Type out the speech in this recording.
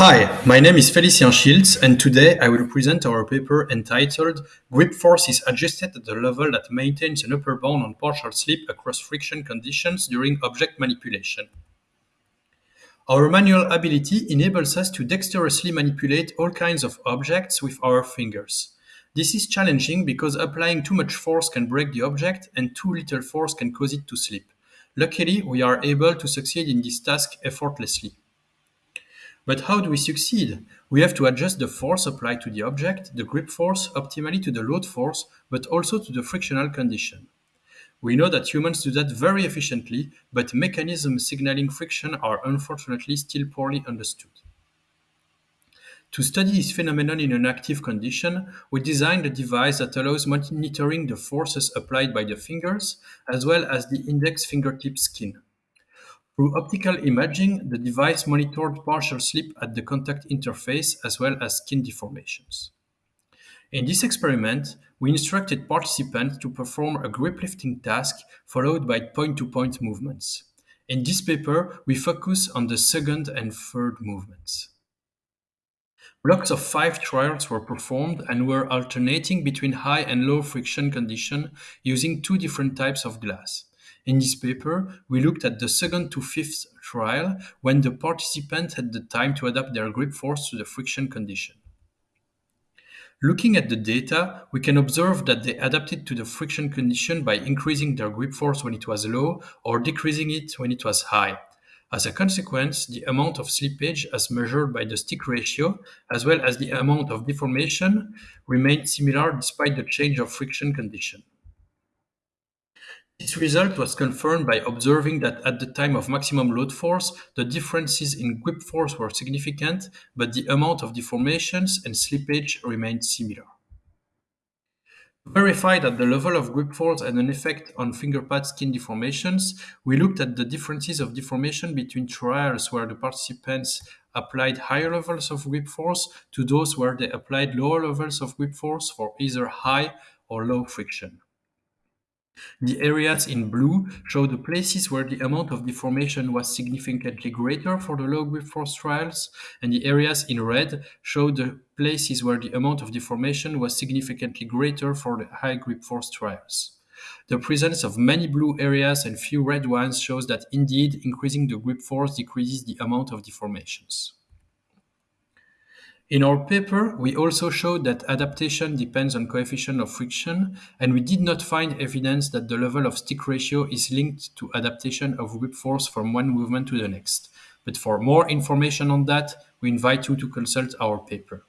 Hi, my name is Felicien Schiltz, and today I will present our paper entitled Grip Force is adjusted at the level that maintains an upper bound on partial slip across friction conditions during object manipulation. Our manual ability enables us to dexterously manipulate all kinds of objects with our fingers. This is challenging because applying too much force can break the object and too little force can cause it to slip. Luckily, we are able to succeed in this task effortlessly. But how do we succeed? We have to adjust the force applied to the object, the grip force, optimally to the load force, but also to the frictional condition. We know that humans do that very efficiently, but mechanisms signaling friction are unfortunately still poorly understood. To study this phenomenon in an active condition, we designed a device that allows monitoring the forces applied by the fingers, as well as the index fingertip skin. Through optical imaging, the device monitored partial slip at the contact interface as well as skin deformations. In this experiment, we instructed participants to perform a grip lifting task followed by point-to-point -point movements. In this paper, we focus on the second and third movements. Blocks of five trials were performed and were alternating between high and low friction condition using two different types of glass. In this paper, we looked at the second to fifth trial when the participants had the time to adapt their grip force to the friction condition. Looking at the data, we can observe that they adapted to the friction condition by increasing their grip force when it was low or decreasing it when it was high. As a consequence, the amount of slippage as measured by the stick ratio, as well as the amount of deformation, remained similar despite the change of friction condition. This result was confirmed by observing that at the time of maximum load force, the differences in grip force were significant, but the amount of deformations and slippage remained similar. Verify that the level of grip force had an effect on fingerpad skin deformations, we looked at the differences of deformation between trials where the participants applied higher levels of grip force to those where they applied lower levels of grip force for either high or low friction. The areas in blue show the places where the amount of deformation was significantly greater for the low grip force trials, and the areas in red show the places where the amount of deformation was significantly greater for the high grip force trials. The presence of many blue areas and few red ones shows that indeed increasing the grip force decreases the amount of deformations. In our paper, we also showed that adaptation depends on coefficient of friction, and we did not find evidence that the level of stick ratio is linked to adaptation of grip force from one movement to the next. But for more information on that, we invite you to consult our paper.